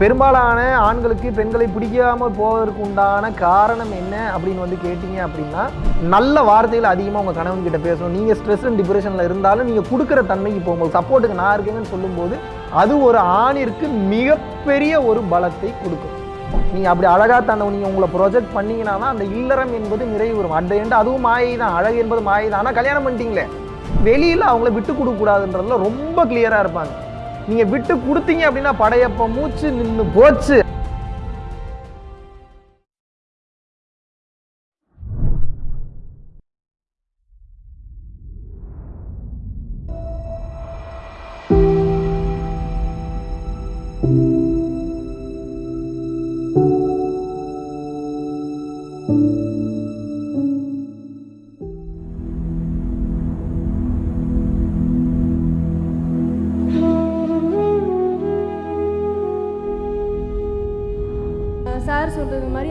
பெரும்பாலான ஆண்களுக்கு பெண்களை பிடிக்காமல் போவதற்கு உண்டான காரணம் என்ன அப்படின்னு வந்து கேட்டிங்க அப்படின்னா நல்ல வார்த்தைகள் அதிகமாக உங்கள் கணவன் கிட்ட பேசணும். நீங்கள் ஸ்ட்ரெஸ் அண்ட் டிப்ரெஷனில் இருந்தாலும் நீங்கள் கொடுக்குற தன்மைக்கு போகும்போது சப்போர்ட்டுக்கு நான் இருக்கேங்கன்னு சொல்லும்போது அது ஒரு ஆணிற்கு மிகப்பெரிய ஒரு பலத்தை கொடுக்கும். நீங்கள் அப்படி அழகாக தன்னை நீங்கள் உங்களை ப்ரொஜெக்ட் பண்ணீங்கன்னா தான் அந்த இல்லறம் என்பது நிறைவு வரும். அட் எண்ட் அதுவும் மாயை தான் அழகு என்பது மாயை தான் ஆனால் கல்யாணம் பண்ணிட்டீங்களே. வெளியில் அவங்கள விட்டு கொடுக்கக்கூடாதுன்றதுல ரொம்ப கிளியராக இருப்பாங்க. நீங்கள் விட்டு கொடுத்தீங்க அப்படின்னா படையப்ப மூச்சு நின்று போச்சு.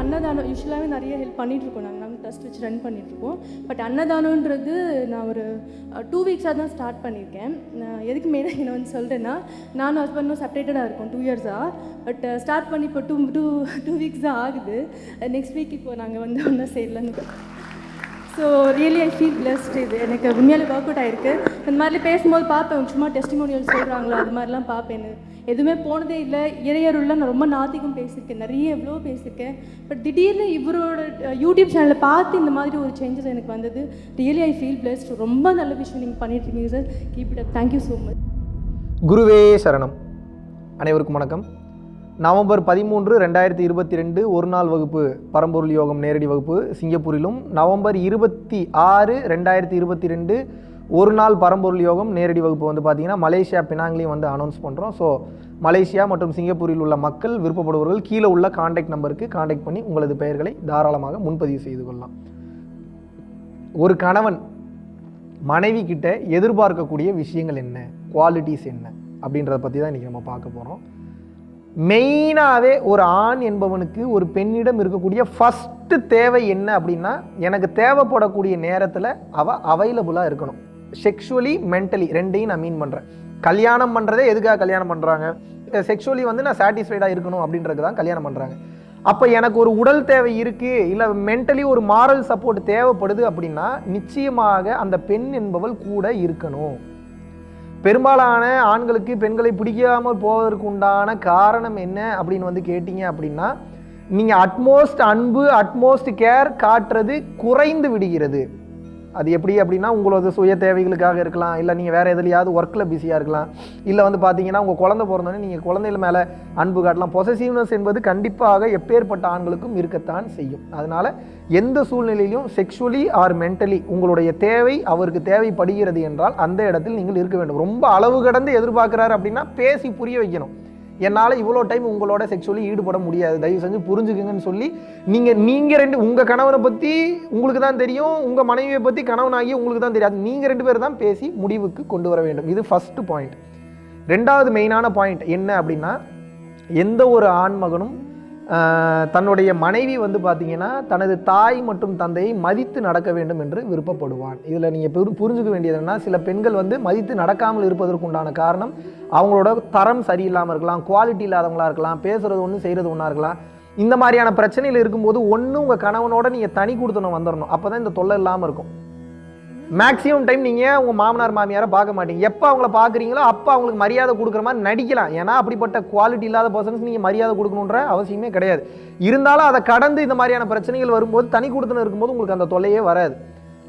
அன்னதானம் யூஸ்வலாகவே நிறைய ஹெல்ப் பண்ணிகிட்ருக்கோம் நாங்கள் நாங்கள் ட்ரஸ்ட் வச்சு ரன் பண்ணிகிட்ருக்கோம் பட் அன்னதானன்றது நான் ஒரு டூ வீக்ஸாக தான் ஸ்டார்ட் பண்ணியிருக்கேன். நான் எதுக்கு மேலே என்ன வந்து சொல்கிறேன்னா நானும் ஹஸ்பண்டும் செப்பரேட்டடாக இருக்கோம் டூ இயர்ஸாக பட் ஸ்டார்ட் பண்ணி இப்போ டூ டூ டூ வீக்ஸ் தான் ஆகுது. நெக்ஸ்ட் வீக் இப்போ நாங்கள் வந்து ஒன்றா சேரலன்னு so really I feel blessed இது எனக்கு உண்மையாலே ஒர்க் அவுட் ஆயிருக்கு. இந்த மாதிரி பேசும்போது பார்ப்பேன். சும்மா டெஸ்டிமோனியல் சொல்கிறாங்களோ அது மாதிரிலாம் பார்ப்பேன் எதுவுமே போனதே இல்லை. இறையருள்ள நான் ரொம்ப நாத்திகம் பேசியிருக்கேன். நிறைய எவ்வளோ பேசியிருக்கேன். பட் திடீர்னு இவரோட யூடியூப் சேனலில் பார்த்து இந்த மாதிரி ஒரு சேஞ்சஸ் எனக்கு வந்தது. ரியலி ஐ ஃபீல் பிளஸ்ட் ரொம்ப நல்ல விஷயம் நீங்கள் பண்ணிட்டுருக்கீங்க sir keep it up thank you so much குருவே சரணம். அனைவருக்கும் வணக்கம். நவம்பர் பதிமூன்று ரெண்டாயிரத்தி இருபத்தி ரெண்டு ஒரு நாள் வகுப்பு பரம்பொருள் யோகம் நேரடி வகுப்பு சிங்கப்பூரிலும். நவம்பர் இருபத்தி ஆறு ரெண்டாயிரத்தி இருபத்தி ரெண்டு ஒரு நாள் பரம்பொருள் யோகம் நேரடி வகுப்பு வந்து பார்த்திங்கன்னா மலேசியா பினாங்லையும் வந்து அனௌன்ஸ் பண்ணுறோம் ஸோ மலேசியா மற்றும் சிங்கப்பூரில் உள்ள மக்கள் விருப்பப்படுபவர்கள் கீழே உள்ள காண்டாக்ட் நம்பருக்கு காண்டாக்ட் பண்ணி உங்களது பெயர்களை தாராளமாக முன்பதிவு செய்து கொள்ளலாம். ஒரு கணவன் மனைவி கிட்ட எதிர்பார்க்கக்கூடிய விஷயங்கள் என்ன? குவாலிட்டிஸ் என்ன? அப்படின்றத பற்றி தான் இன்றைக்கி நம்ம பார்க்க போகிறோம் மெயினாகவே ஒரு ஆண் என்பவனுக்கு ஒரு பெண்ணிடம் இருக்கக்கூடிய ஃபஸ்ட்டு தேவை என்ன அப்படின்னா எனக்கு தேவைப்படக்கூடிய நேரத்தில் அவள் அவைலபுளாக இருக்கணும். செக்ஷுவலி மென்டலி ரெண்டையும் நான் மீன் பண்ணுறேன் கல்யாணம் பண்ணுறதே எதுக்காக கல்யாணம் பண்ணுறாங்க செக்ஷுவலி வந்து நான் சாட்டிஸ்ஃபைடாக இருக்கணும் அப்படின்றது தான் கல்யாணம் பண்ணுறாங்க அப்போ எனக்கு ஒரு உடல் தேவை இருக்குது இல்லை மென்டலி ஒரு மாரல் சப்போர்ட் தேவைப்படுது அப்படின்னா நிச்சயமாக அந்த பெண் என்பவள் கூட இருக்கணும். பெரும்பாலான ஆண்களுக்கு பெண்களை பிடிக்காமல் போவதற்கு உண்டான காரணம் என்ன அப்படின்னு வந்து கேட்டிங்க அப்படின்னா நீங்கள் அட்மோஸ்ட் அன்பு அட்மோஸ்ட் கேர் காட்டுறது குறைந்து விடுகிறது. அது எப்படி அப்படின்னா உங்களோட சுய தேவைகளுக்காக இருக்கலாம் இல்லை நீங்கள் வேறு எதுலையாவது ஒர்க்கில் பிஸியாக இருக்கலாம். இல்லை வந்து பார்த்தீங்கன்னா உங்கள் குழந்தை பிறந்தோடனே நீங்கள் குழந்தைகள் மேலே அன்பு காட்டலாம். பொசசிவ்னஸ் என்பது கண்டிப்பாக எப்பேற்பட்ட ஆண்களுக்கும் இருக்கத்தான் செய்யும். அதனால் எந்த சூழ்நிலையிலும் செக்ஷுவலி ஆர் மென்டலி உங்களுடைய தேவை அவருக்கு தேவைப்படுகிறது என்றால் அந்த இடத்தில் நீங்கள் இருக்க வேண்டும். ரொம்ப அளவு கடந்து எதிர்பார்க்குறாரு அப்படின்னா பேசி புரிய வைக்கணும். என்னால் இவ்வளோ டைம் உங்களோட செக்ஷுவலி ஈடுபட முடியாது. தயவு செஞ்சு புரிஞ்சுக்குங்கன்னு சொல்லி நீங்கள் நீங்கள் ரெண்டு உங்கள் கணவனை பற்றி உங்களுக்கு தான் தெரியும் உங்கள் மனைவியை பற்றி கணவனாகி உங்களுக்கு தான் தெரியாது. நீங்கள் ரெண்டு பேர் தான் பேசி முடிவுக்கு கொண்டு வர வேண்டும். இது ஃபஸ்ட்டு பாயிண்ட் ரெண்டாவது மெயினான பாயிண்ட் என்ன அப்படின்னா எந்த ஒரு ஆண்மகனும் தன்னுடைய மனைவி வந்து பார்த்தீங்கன்னா தனது தாய் மற்றும் தந்தையை மதித்து நடக்க வேண்டும் என்று விருப்பப்படுவான் இதில் நீங்கள் புரி புரிஞ்சுக்க வேண்டியது என்னன்னா சில பெண்கள் வந்து மதித்து நடக்காமல் இருப்பதற்கு உண்டான காரணம் அவங்களோட தரம் சரியில்லாமல் இருக்கலாம் குவாலிட்டி இல்லாதவங்களா இருக்கலாம் பேசுகிறது ஒன்று செய்கிறது ஒன்றா இருக்கலாம். இந்த மாதிரியான பிரச்சனையில் இருக்கும்போது ஒன்று உங்கள் கணவனோட நீங்கள் தனி கொடுத்தணும் வந்துடணும் அப்போ தான் இந்த தொல்லை இல்லாமல் இருக்கும். மேக்ஸிமம் டைம் நீங்கள் உங்கள் மாமனார் மாமியாரை பார்க்க மாட்டீங்க. எப்போ அவங்கள பார்க்குறீங்களோ அப்போ அவங்களுக்கு மரியாதை கொடுக்குற மாதிரி நடிக்கலாம். ஏன்னா அப்படிப்பட்ட குவாலிட்டி இல்லாத பர்சன்ஸ் நீங்கள் மரியாதை கொடுக்கணுன்ற அவசியமே கிடையாது. இருந்தாலும் அதை கடந்து இந்த மாதிரியான பிரச்சனைகள் வரும்போது தனி கொடுத்துன்னு இருக்கும்போது உங்களுக்கு அந்த தொல்லையே வராது.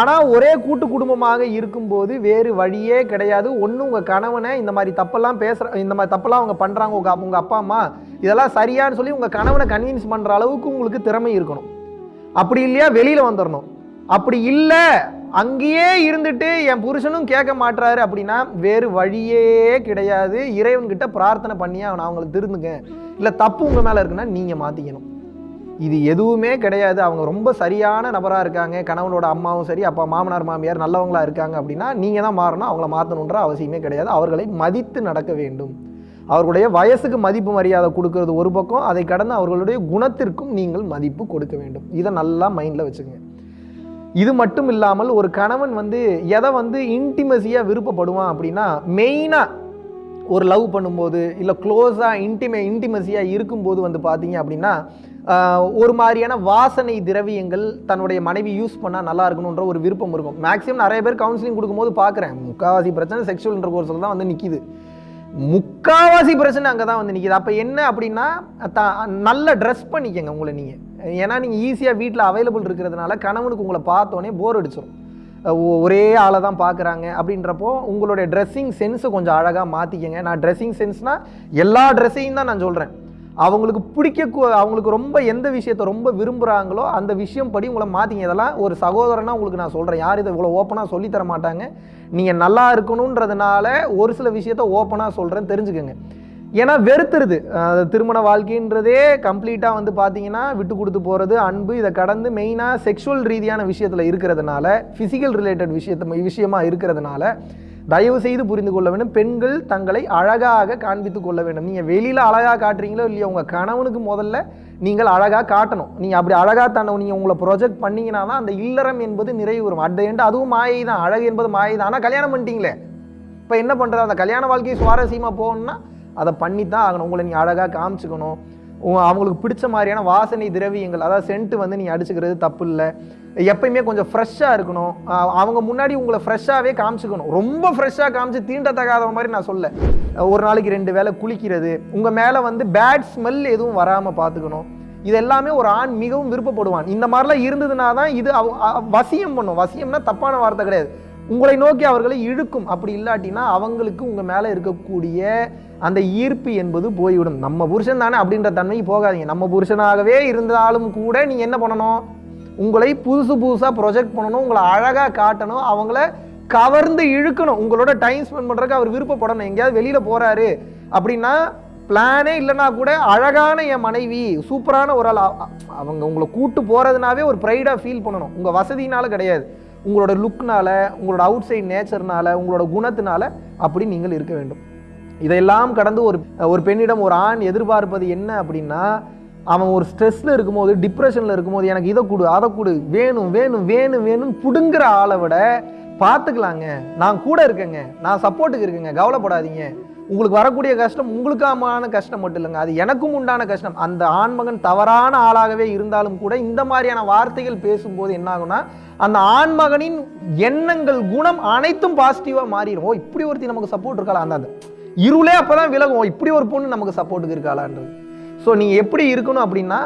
ஆனால் ஒரே கூட்டு குடும்பமாக இருக்கும்போது வேறு வழியே கிடையாது. ஒன்று உங்கள் கணவனை இந்த மாதிரி தப்பெல்லாம் பேசுகிற இந்த மாதிரி தப்பெல்லாம் அவங்க பண்ணுறாங்க உங்கள் உங்கள் அப்பா அம்மா இதெல்லாம் சரியான்னு சொல்லி உங்கள் கணவனை கன்வின்ஸ் பண்ணுற அளவுக்கு உங்களுக்கு திறமை இருக்கணும். அப்படி இல்லையா வெளியில் வந்துடணும் அப்படி இல்லை அங்கேயே இருந்துட்டு என் புருஷனும் கேட்க மாட்டுறாரு அப்படின்னா வேறு வழியே கிடையாது. இறைவன்கிட்ட பிரார்த்தனை பண்ணியே அவனை அவங்களை திருந்துங்க இல்லை தப்பு உங்கள் மேலே இருக்குன்னா நீங்கள் மாற்றிக்கணும் இது எதுவுமே கிடையாது. அவங்க ரொம்ப சரியான நபராக இருக்காங்க. கணவனோட அம்மாவும் சரி அப்பா மாமனார் மாமியார் நல்லவங்களா இருக்காங்க அப்படின்னா நீங்கள் தான் மாறணும். அவங்கள மாற்றணுன்ற அவசியமே கிடையாது. அவர்களை மதித்து நடக்க வேண்டும். அவர்களுடைய வயசுக்கு மதிப்பு மரியாதை கொடுக்கறது ஒரு பக்கம். அதை கடந்து அவர்களுடைய குணத்திற்கும் நீங்கள் மதிப்பு கொடுக்க வேண்டும். இதை நல்லா மைண்டில் வச்சுக்கோங்க. இது மட்டும் இல்லாமல் ஒரு கணவன் வந்து எதை வந்து இன்டிமசியாக விருப்பப்படுவான் அப்படின்னா மெயினாக ஒரு லவ் பண்ணும்போது இல்லை க்ளோஸாக இன்டிமே இன்டிமசியாக இருக்கும்போது வந்து பார்த்தீங்க அப்படின்னா ஒரு மாதிரியான வாசனை திரவியங்கள் தன்னுடைய மனைவி யூஸ் பண்ணால் நல்லா இருக்கணுன்ற ஒரு விருப்பம் இருக்கும். மேக்ஸிமம் நிறைய பேர் கவுன்சிலிங் கொடுக்கும்போது பார்க்குறேன். முக்கால்வாசி பிரச்சனை செக்ஷுவல் இன்டர் கோர்ஸில் தான் வந்து நிற்கிது முக்காவாசி பிரச்சனை அங்கே தான் வந்து நிற்கிது அப்போ என்ன அப்படின்னா த நல்ல ட்ரெஸ் பண்ணிக்கங்க உங்களை நீங்கள் ஏன்னா நீங்கள் ஈஸியாக வீட்டில் அவைலபிள் இருக்கிறதுனால கணவனுக்கு உங்களை பார்த்தோன்னே போர் அடிச்சிடும் ஒ- ஒரே ஆளை தான் பார்க்குறாங்க அப்படின்றப்போ உங்களுடைய ட்ரெஸ்ஸிங் சென்ஸை கொஞ்சம் அழகாக மாற்றிக்கங்க நான் ட்ரெஸ்ஸிங் சென்ஸ்னால் எல்லா ட்ரெஸ்ஸையும் தான் நான் சொல்கிறேன் அவங்களுக்கு பிடிக்க அவங்களுக்கு ரொம்ப எந்த விஷயத்தை ரொம்ப விரும்புகிறாங்களோ அந்த விஷயம் படி உங்களை மாற்றிங்க இதெல்லாம் ஒரு சகோதரனா உங்களுக்கு நான் சொல்கிறேன் யார் இதை இவ்வளோ ஓப்பனாக சொல்லித்தர மாட்டாங்க. நீங்கள் நல்லா இருக்கணுன்றதுனால ஒரு சில விஷயத்த ஓப்பனாக சொல்கிறேன் தெரிஞ்சுக்கோங்க. ஏன்னா வெறுத்துருது. திருமண வாழ்க்கைன்றதே கம்ப்ளீட்டாக வந்து பார்த்தீங்கன்னா விட்டு கொடுத்து போகிறது அன்பு இதை கடந்து மெயினாக செக்ஷுவல் ரீதியான விஷயத்தில் இருக்கிறதுனால ஃபிசிக்கல் ரிலேட்டட் விஷயத்த விஷயமா இருக்கிறதுனால தயவு செய்து புரிந்து கொள்ள வேண்டும். பெண்கள் தங்களை அழகாக காண்பித்து கொள்ள வேண்டும். நீங்கள் வெளியில் அழகாக காட்டுறீங்களோ இல்லையோ உங்கள் கணவனுக்கு முதல்ல நீங்கள் அழகாக காட்டணும். நீங்கள் அப்படி அழகாக தானே நீங்கள் உங்களை ப்ரொஜெக்ட் பண்ணீங்கன்னா தான் அந்த இல்லறம் என்பது நிறைவு வரும். அட் எண்ட் அதுவும் மாயை தான் அழகு என்பது மாயை தான் ஆனால் கல்யாணம் பண்ணிட்டீங்களே? இப்போ என்ன பண்ணுறது அந்த கல்யாண வாழ்க்கையை சுவாரஸ்யமாக போகணும்னா அதை பண்ணி தான் ஆகணும். உங்களை நீ அழகாக காமிச்சுக்கணும். அவங்களுக்கு பிடிச்ச மாதிரியான வாசனை திரவியங்கள் அதாவது சென்ட் வந்து நீங்கள் அடிச்சுக்கிறது தப்பு இல்லை எப்பயுமே கொஞ்சம் ஃப்ரெஷ்ஷாக இருக்கணும். அவங்க முன்னாடி உங்களை ஃப்ரெஷ்ஷாகவே காமிச்சுக்கணும். ரொம்ப ஃப்ரெஷ்ஷாக காமிச்சு தீண்டத்தகாத மாதிரி நான் சொல்ல. ஒரு நாளைக்கு ரெண்டு வேளை குளிக்கிறது உங்கள் மேலே வந்து பேட் ஸ்மெல் எதுவும் வராமல் பார்த்துக்கணும் இது எல்லாமே ஒரு ஆண் மிகவும் விருப்பப்படுவான். இந்த மாதிரிலாம் இருந்ததுனா தான் இது வசியம் பண்ணும். வசியம்னா தப்பான வார்த்தை கிடையாது. உங்களை நோக்கி அவர்களை இழுக்கும். அப்படி இல்லாட்டினா அவங்களுக்கு உங்கள் மேலே இருக்கக்கூடிய அந்த ஈர்ப்பு என்பது போய்விடும். நம்ம புருஷன் தானே அப்படின்ற தன்மைக்கு போகாதீங்க. நம்ம புருஷனாகவே இருந்தாலும் கூட நீங்கள் என்ன பண்ணணும்? உங்களை புதுசு புதுசாக ப்ரொஜெக்ட் பண்ணணும் உங்களை அழகாக காட்டணும் அவங்கள கவர்ந்து இழுக்கணும். உங்களோட டைம் ஸ்பெண்ட் பண்ணுறதுக்கு அவர் விருப்பப்படணும். எங்கேயாவது வெளியில் போகிறாரு அப்படின்னா பிளானே இல்லைனா கூட அழகான என் மனைவி சூப்பரான ஒரு ஆள். அவங்க உங்களை கூட்டு போகிறதுனாவே ஒரு ப்ரைடாக ஃபீல் பண்ணணும். உங்கள் வசதினால கிடையாது. உங்களோட லுக்னால உங்களோட அவுட் சைட் நேச்சர்னால உங்களோட குணத்தினால அப்படி நீங்கள் இருக்க வேண்டும். இதையெல்லாம் கடந்து ஒரு ஒரு பெண்ணிடம் ஒரு ஆண் எதிர்பார்ப்பது என்ன அப்படின்னா அவன் ஒரு ஸ்ட்ரெஸ்ஸில் இருக்கும்போது டிப்ரெஷனில் இருக்கும்போது எனக்கு இதை கொடு அதை கொடு வேணும் வேணும் வேணும் வேணும் புடுங்குற ஆளை விட பார்த்துக்கலாங்க. நான் கூட இருக்கேங்க. நான் சப்போர்ட்டுக்கு இருக்கேங்க. கவலைப்படாதீங்க. உங்களுக்கு வரக்கூடிய கஷ்டம் உங்களுக்கான கஷ்டம் மட்டும் இல்லைங்க. அது எனக்கும் உண்டான கஷ்டம். அந்த ஆண்மகன் தவறான ஆளாகவே இருந்தாலும் கூட இந்த மாதிரியான வார்த்தைகள் பேசும்போது என்னாகும்னா அந்த ஆண்மகனின் எண்ணங்கள் குணம் அனைத்தும் பாசிட்டிவாக மாறிடும். ஓ இப்படி ஒருத்தி நமக்கு சப்போர்ட் இருக்கலாம் அந்த அந்த இருளே அப்பதான் விலகும். இப்படி ஒரு பொண்ணு நமக்கு சப்போர்ட்டுக்கு இருக்காளான்றது. ஸோ நீங்கள் எப்படி இருக்கணும் அப்படின்னா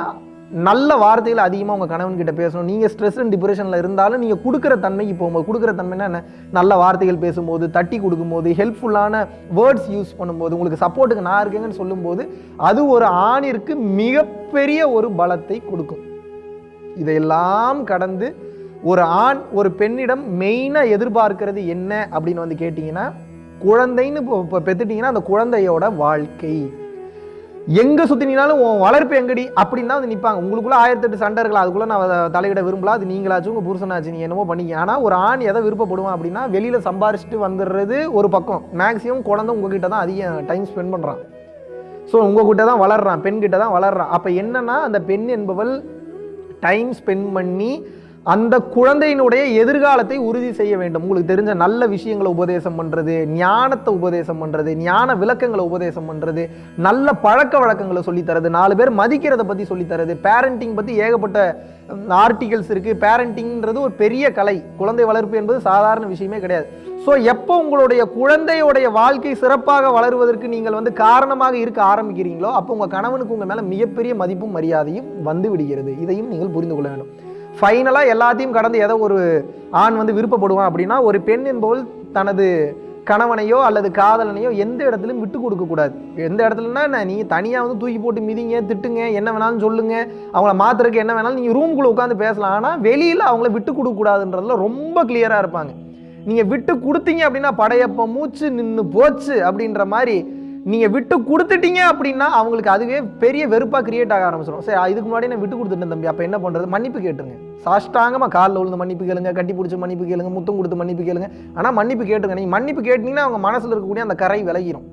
நல்ல வார்த்தைகள் அதிகமாக உங்கள் கணவன்கிட்ட பேசணும். நீங்கள் ஸ்ட்ரெஸ் அண்ட் டிப்ரெஷனில் இருந்தாலும் நீங்கள் கொடுக்குற தன்மைக்கு போகும்போது கொடுக்குற தன்மைன்னா என்ன? நல்ல வார்த்தைகள் பேசும்போது தட்டி கொடுக்கும்போது ஹெல்ப்ஃபுல்லான வேர்ட்ஸ் யூஸ் பண்ணும்போது உங்களுக்கு சப்போர்ட்டுக்கு நான் இருக்கேங்கன்னு சொல்லும்போது அது ஒரு ஆணிற்கு மிகப்பெரிய ஒரு பலத்தை கொடுக்கும். இதையெல்லாம் கடந்து ஒரு ஆண் ஒரு பெண்ணிடம் மெயினாக எதிர்பார்க்கிறது என்ன அப்படின்னு வந்து கேட்டிங்கன்னா குழந்தைன்னு இப்போ பெற்றுட்டிங்கன்னா அந்த குழந்தையோட வாழ்க்கை. எங்கே சுற்றினாலும் வளர்ப்பு எங்கடி? அப்படின்னு தான் வந்து நிற்பாங்க உங்களுக்குள்ள ஆயிரத்தெட்டு சண்டை இருக்கலாம் அதுக்குள்ளே நான் அதை தலையிட விரும்பல. அது நீங்களாச்சும் உங்கள் புருஷனாச்சு நீ என்னமோ பண்ணிக்க ஆனால் ஒரு ஆண் எதை விருப்பப்படுவான் அப்படின்னா வெளியில் சம்பாரிச்சிட்டு வந்துடுறது ஒரு பக்கம். மேக்ஸிமம் குழந்தை உங்ககிட்ட தான் அதிக டைம் ஸ்பெண்ட் பண்ணுறான் ஸோ உங்ககிட்ட தான் வளர்றான் பெண்கிட்ட தான் வளர்றான். அப்போ என்னென்னா அந்த பெண் என்பவள் டைம் ஸ்பெண்ட் பண்ணி அந்த குழந்தையினுடைய எதிர்காலத்தை உறுதி செய்ய வேண்டும். உங்களுக்கு தெரிஞ்ச நல்ல விஷயங்களை உபதேசம் பண்ணுறது ஞானத்தை உபதேசம் பண்ணுறது ஞான விளக்கங்களை உபதேசம் பண்ணுறது நல்ல பழக்க வழக்கங்களை சொல்லித் தரது நாலு பேர் மதிக்கிறத பற்றி சொல்லித் தரது பேரண்டிங் பற்றி ஏகப்பட்ட ஆர்டிகல்ஸ் இருக்குது பேரண்டிங்கிறது ஒரு பெரிய கலை. குழந்தை வளர்ப்பு என்பது சாதாரண விஷயமே கிடையாது. ஸோ எப்போ உங்களுடைய குழந்தையுடைய வாழ்க்கை சிறப்பாக வளருவதற்கு நீங்கள் வந்து காரணமாக இருக்க ஆரம்பிக்கிறீங்களோ அப்போ உங்கள் கணவனுக்கு உங்கள் மேலே மிகப்பெரிய மதிப்பும் மரியாதையும் வந்து விடுகிறது. இதையும் நீங்கள் புரிந்து கொள்ள வேண்டும். ஃபைனலாக எல்லாத்தையும் கடந்து ஏதோ ஒரு ஆண் வந்து விருப்பப்படுவான் அப்படின்னா ஒரு பெண் என்பவள் தனது கணவனையோ அல்லது காதலனையோ எந்த இடத்துலையும் விட்டு கொடுக்கக்கூடாது எந்த இடத்துலனா என்ன நீ தனியாக வந்து தூக்கி போட்டு மிதிங்க திட்டுங்க என்ன வேணாலும் சொல்லுங்க அவங்கள மாத்துறதுக்கு என்ன வேணாலும் நீங்கள் ரூம்குள்ளே உட்காந்து பேசலாம். ஆனால் வெளியில் அவங்கள விட்டு கொடுக்கக்கூடாதுன்றதுல ரொம்ப கிளியராக இருப்பாங்க. நீங்கள் விட்டு கொடுத்தீங்க அப்படின்னா படையப்ப மூச்சு நின்று போச்சு அப்படின்ற மாதிரி நீங்கள் விட்டு கொடுத்துட்டீங்க அப்படின்னா அவங்களுக்கு அதுவே பெரிய வெறுப்பாக கிரியேட் ஆக ஆரம்பிச்சிடும் சரி இதுக்கு முன்னாடி நான் விட்டு கொடுத்துட்டேன் தம்பி. அப்போ என்ன பண்ணுறது மன்னிப்பு கேட்டுருங்க. சாஷ்டாங்கமாக காலில் விழுந்து மன்னிப்பு கேளுங்க கட்டி பிடிச்சி மன்னிப்பு கேளுங்க முத்தம் கொடுத்து மன்னிப்பு கேளுங்க. ஆனால் மன்னிப்பு கேட்டுருங்க. நீங்கள் மன்னிப்பு கேட்டீங்கன்னா அவங்க மனசில் இருக்கக்கூடிய அந்த கரை விலகிடும்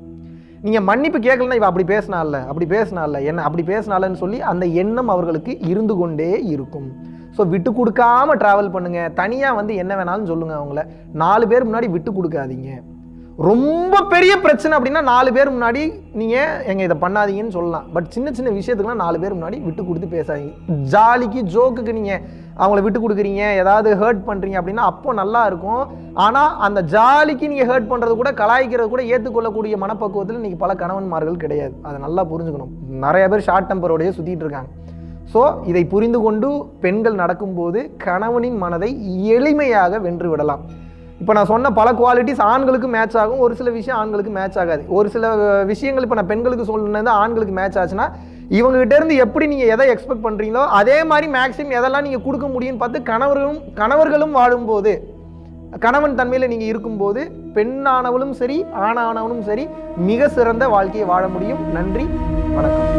நீங்கள் மன்னிப்பு கேட்கலன்னா இவ அப்படி பேசினால அப்படி பேசினால என்ன அப்படி பேசினாலன்னு சொல்லி அந்த எண்ணம் அவர்களுக்கு இருந்து கொண்டே இருக்கும். ஸோ விட்டு கொடுக்காம ட்ராவல் பண்ணுங்கள் தனியாக வந்து என்ன வேணாலும் சொல்லுங்கள் அவங்கள. நாலு பேர் முன்னாடி விட்டு கொடுக்காதீங்க. ரொம்ப பெரிய பிரச்சனை அப்படின்னா நாலு பேர் முன்னாடி நீங்கள் எங்கள் இதை பண்ணாதீங்கன்னு சொல்லலாம். பட் சின்ன சின்ன விஷயத்துக்குலாம் நாலு பேர் முன்னாடி விட்டு கொடுத்து பேசாதீங்க. ஜாலிக்கு ஜோக்குக்கு நீங்கள் அவங்கள விட்டு கொடுக்குறீங்க ஏதாவது ஹர்ட் பண்ணுறீங்க அப்படின்னா அப்போ நல்லா இருக்கும். ஆனால் அந்த ஜாலிக்கு நீங்கள் ஹர்ட் பண்ணுறது கூட கலாய்க்கிறது கூட ஏற்றுக்கொள்ளக்கூடிய மனப்பக்குவத்தில் இன்றைக்கி பல கணவன்மார்கள் கிடையாது. அதை நல்லா புரிஞ்சுக்கணும். நிறைய பேர் ஷார்ட் டெம்பரோடய சுற்றிட்டு இருக்காங்க. ஸோ இதை புரிந்து கொண்டு பெண்கள் நடக்கும்போது கணவனின் மனதை எளிமையாக வென்று விடலாம். இப்போ நான் சொன்ன பல குவாலிட்டிஸ் ஆண்களுக்கு மேட்ச் ஆகும். ஒரு சில விஷயம் ஆண்களுக்கு மேட்ச் ஆகாது. ஒரு சில விஷயங்கள் இப்போ நான் பெண்களுக்கு சொன்னது ஆண்களுக்கு மேட்ச் ஆச்சுன்னா இவங்ககிட்ட இருந்து எப்படி நீங்கள் எதை எக்ஸ்பெக்ட் பண்ணுறீங்களோ அதே மாதிரி மேக்ஸிமம் எதெல்லாம் நீங்கள் கொடுக்க முடியும்னு பார்த்து கணவர்களும் கணவர்களும் வாழும்போது கணவன் தன்மையில் நீங்கள் இருக்கும்போது பெண்ணானவளும் சரி ஆணானவனும் சரி மிக சிறந்த வாழ்க்கையை வாழ முடியும். நன்றி. வணக்கம்.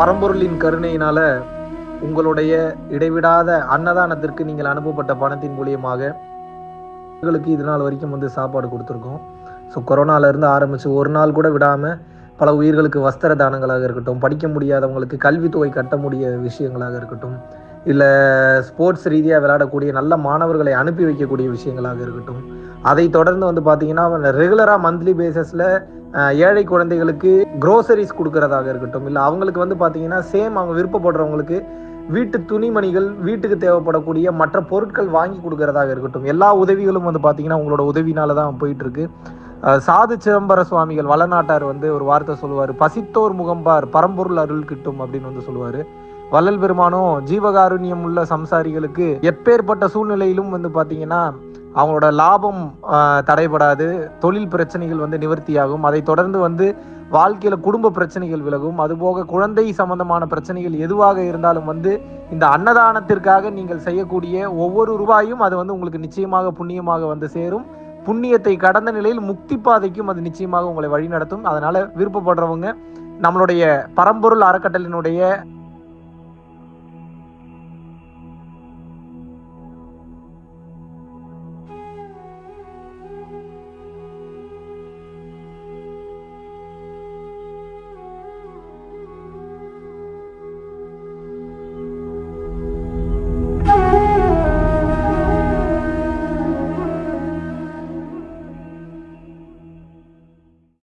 பரம்பொருளின் கருணையினால உங்களுடைய இடைவிடாத அன்னதானத்திற்கு நீங்கள் அனுப்பப்பட்ட பணத்தின் மூலியமாக உங்களுக்கு இது நாள் வரைக்கும் வந்து சாப்பாடு கொடுத்துருக்கோம். ஸோ கொரோனாலேருந்து ஆரம்பித்து ஒரு நாள் கூட விடாமல் பல உயிர்களுக்கு வஸ்திர தானங்களாக இருக்கட்டும் படிக்க முடியாதவங்களுக்கு கல்வித்தொகை கட்ட முடிய விஷயங்களாக இருக்கட்டும் இல்லை ஸ்போர்ட்ஸ் ரீதியாக விளையாடக்கூடிய நல்ல மாணவர்களை அனுப்பி வைக்கக்கூடிய விஷயங்களாக இருக்கட்டும் அதை தொடர்ந்து வந்து பார்த்தீங்கன்னா ரெகுலராக மந்த்லி பேசிஸில் ஏழை குழந்தைகளுக்கு குரோசரிஸ் கொடுக்கறதாக இருக்கட்டும் இல்லை அவங்களுக்கு வந்து பார்த்தீங்கன்னா சேம் அவங்க விருப்பப்படுறவங்களுக்கு வீட்டு துணிமணிகள் வீட்டுக்கு தேவைப்படக்கூடிய மற்ற பொருட்கள் வாங்கி கொடுக்கறதாக இருக்கட்டும் எல்லா உதவிகளும் வந்து பார்த்தீங்கன்னா உங்களோட உதவினால தான் போயிட்டு இருக்கு சாது சிதம்பர சுவாமிகள் வளநாட்டார் வந்து ஒரு வார்த்தை சொல்லுவார் பசித்தோர் முகம்பார் பரம்பொருள் அருள் கிட்டும் அப்படின்னு வந்து சொல்லுவார். வள்ளல் பெருமானும் ஜீவகாருண்யம் உள்ள சம்சாரிகளுக்கு எப்பேற்பட்ட சூழ்நிலையிலும் வந்து பார்த்தீங்கன்னா அவங்களோட லாபம் தடைபடாது தொழில் பிரச்சனைகள் வந்து நிவர்த்தியாகும். அதை தொடர்ந்து வந்து வாழ்க்கையில் குடும்ப பிரச்சனைகள் விலகும். அதுபோக குழந்தை சம்பந்தமான பிரச்சனைகள் எதுவாக இருந்தாலும் வந்து இந்த அன்னதானத்திற்காக நீங்கள் செய்யக்கூடிய ஒவ்வொரு ரூபாயும் அது வந்து உங்களுக்கு நிச்சயமாக புண்ணியமாக வந்து சேரும். புண்ணியத்தை கடந்த நிலையில் முக்தி பாதைக்கும் அது நிச்சயமாக உங்களை வழிநடத்தும். அதனால விருப்பப்படுறவங்க நம்மளுடைய பரம்பொருள் அறக்கட்டளினுடைய